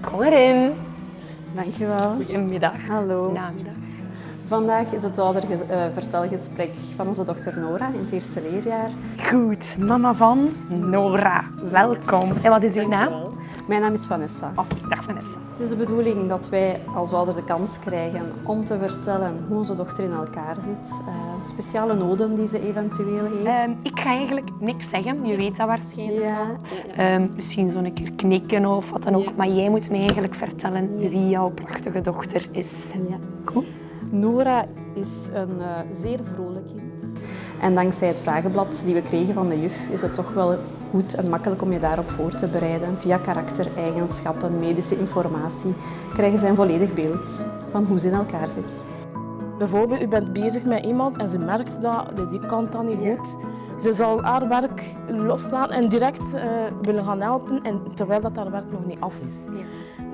Kom erin. Dankjewel. Goedemiddag. Hallo. Namiddag. Vandaag is het oudervertelgesprek van onze dochter Nora in het eerste leerjaar. Goed, mama van Nora. Welkom. En wat is uw naam? Mijn naam is Vanessa. Oké, dag Vanessa. Het is de bedoeling dat wij als ouder de kans krijgen om te vertellen hoe onze dochter in elkaar zit. Uh, speciale noden die ze eventueel heeft. Ehm, ik ga eigenlijk niks zeggen, je weet dat waarschijnlijk. Ja. Ehm, misschien zo'n keer knikken of wat dan ook. Maar jij moet mij eigenlijk vertellen wie jouw prachtige dochter is. Ja. Goed. Nora is een uh, zeer vrolijk kind. En dankzij het vragenblad die we kregen van de juf is het toch wel goed en makkelijk om je daarop voor te bereiden. Via karaktereigenschappen, medische informatie krijgen zij een volledig beeld van hoe ze in elkaar zit. Bijvoorbeeld, u bent bezig met iemand en ze merkt dat, die kant dan niet goed. Ze zal haar werk loslaten en direct uh, willen gaan helpen, en, terwijl dat haar werk nog niet af is. Ja.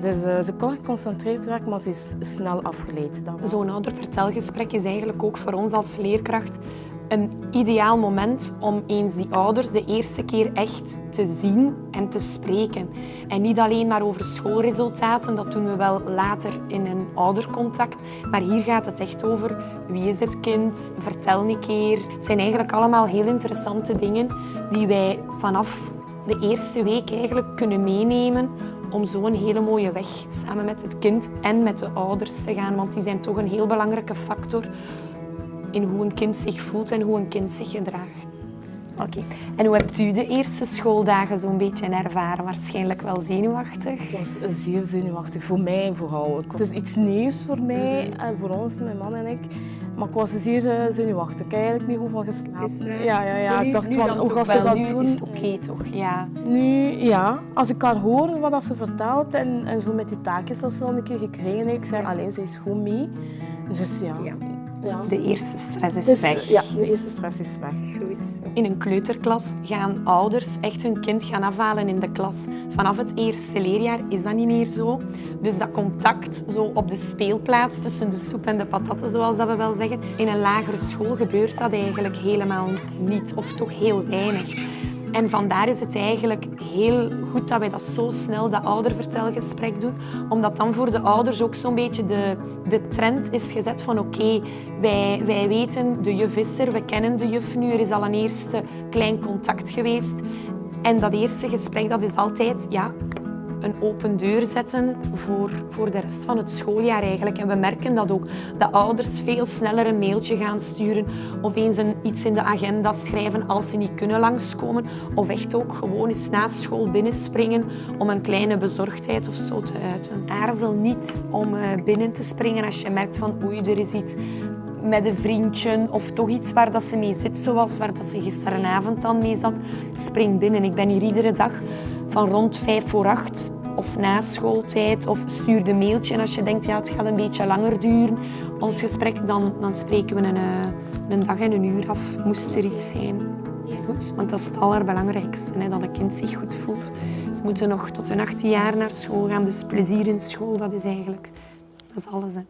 Dus uh, ze kan geconcentreerd werken, maar ze is snel afgeleid. Zo'n oudervertelgesprek is eigenlijk ook voor ons als leerkracht een ideaal moment om eens die ouders de eerste keer echt te zien en te spreken. En niet alleen maar over schoolresultaten, dat doen we wel later in een oudercontact. Maar hier gaat het echt over wie is het kind, vertel een keer. Het zijn eigenlijk allemaal heel interessante dingen die wij vanaf de eerste week eigenlijk kunnen meenemen om zo een hele mooie weg samen met het kind en met de ouders te gaan. Want die zijn toch een heel belangrijke factor in hoe een kind zich voelt en hoe een kind zich gedraagt. Oké. En hoe hebt u de eerste schooldagen zo'n beetje ervaren? Waarschijnlijk wel zenuwachtig? Het was zeer zenuwachtig, voor mij vooral. Het is iets nieuws voor mij en voor ons, mijn man en ik. Maar ik was zeer eh, zenuwachtig. Ik heb eigenlijk niet hoeveel geslapen. Ja, ja, ja. ik dacht van, hoe gaat ze dat nu doen? is het oké toch? Ja. Nu, ja. Als ik haar hoor wat ze vertelt en, en zo met die taakjes dat ze al een keer gekregen heeft, ik zei alleen, ze is goed mee. Dus ja. ja. Ja. De eerste stress is dus, weg. Ja, de eerste stress is weg. Goed. In een kleuterklas gaan ouders echt hun kind gaan afhalen in de klas. Vanaf het eerste leerjaar is dat niet meer zo. Dus dat contact zo op de speelplaats tussen de soep en de patatten, zoals dat we wel zeggen, in een lagere school gebeurt dat eigenlijk helemaal niet, of toch heel weinig. En vandaar is het eigenlijk heel goed dat wij dat zo snel, dat oudervertelgesprek doen. Omdat dan voor de ouders ook zo'n beetje de, de trend is gezet van oké, wij, wij weten de juf is er, we kennen de juf nu, er is al een eerste klein contact geweest. En dat eerste gesprek dat is altijd, ja, een open deur zetten voor, voor de rest van het schooljaar eigenlijk. En we merken dat ook. De ouders veel sneller een mailtje gaan sturen of eens een, iets in de agenda schrijven als ze niet kunnen langskomen. Of echt ook gewoon eens na school binnenspringen om een kleine bezorgdheid of zo te uiten. Aarzel niet om eh, binnen te springen als je merkt van oei, er is iets met een vriendje of toch iets waar dat ze mee zit, zoals waar dat ze gisteravond dan mee zat. Spring binnen. Ik ben hier iedere dag van rond vijf voor acht of na schooltijd of stuur de mailtje en als je denkt ja, het gaat een beetje langer duren, ons gesprek, dan, dan spreken we een, eh, een dag en een uur af, moest er iets zijn. Goed, want dat is het allerbelangrijkste, hè, dat een kind zich goed voelt. Ze moeten nog tot hun 18 jaar naar school gaan, dus plezier in school, dat is eigenlijk dat is alles. Hè.